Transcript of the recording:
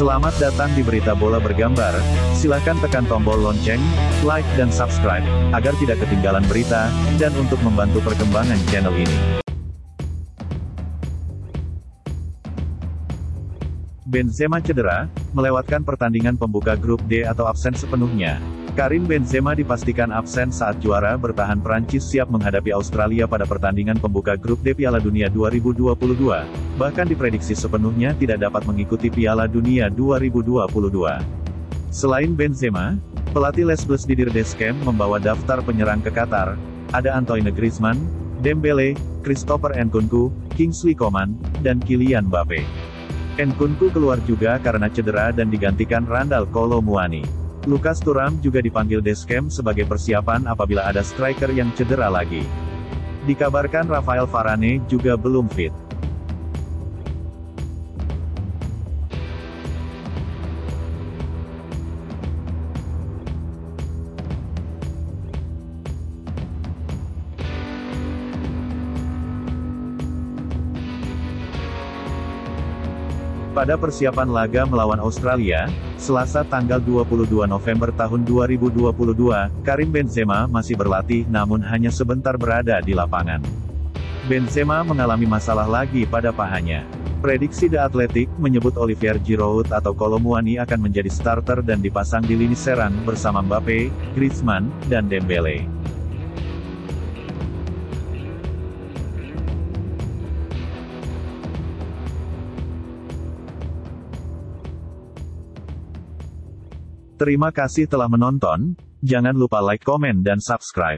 Selamat datang di Berita Bola Bergambar, silahkan tekan tombol lonceng, like dan subscribe, agar tidak ketinggalan berita, dan untuk membantu perkembangan channel ini. Benzema cedera, melewatkan pertandingan pembuka grup D atau absen sepenuhnya. Karim Benzema dipastikan absen saat juara bertahan Prancis siap menghadapi Australia pada pertandingan pembuka grup D Piala Dunia 2022, bahkan diprediksi sepenuhnya tidak dapat mengikuti Piala Dunia 2022. Selain Benzema, pelatih Les Bleus Didier Deschamps membawa daftar penyerang ke Qatar, ada Antoine Griezmann, Dembele, Christopher Nkunku, Kingsley Coman, dan Kylian Mbappe. Nkunku keluar juga karena cedera dan digantikan Randall Kolo Muani. Lukas Turam juga dipanggil Deskem sebagai persiapan apabila ada striker yang cedera lagi. Dikabarkan Rafael Varane juga belum fit. Pada persiapan laga melawan Australia, Selasa tanggal 22 November tahun 2022, Karim Benzema masih berlatih namun hanya sebentar berada di lapangan. Benzema mengalami masalah lagi pada pahanya. Prediksi The Athletic menyebut Olivier Giroud atau Kolomuani akan menjadi starter dan dipasang di lini serang bersama Mbappe, Griezmann, dan Dembele. Terima kasih telah menonton, jangan lupa like, komen dan subscribe.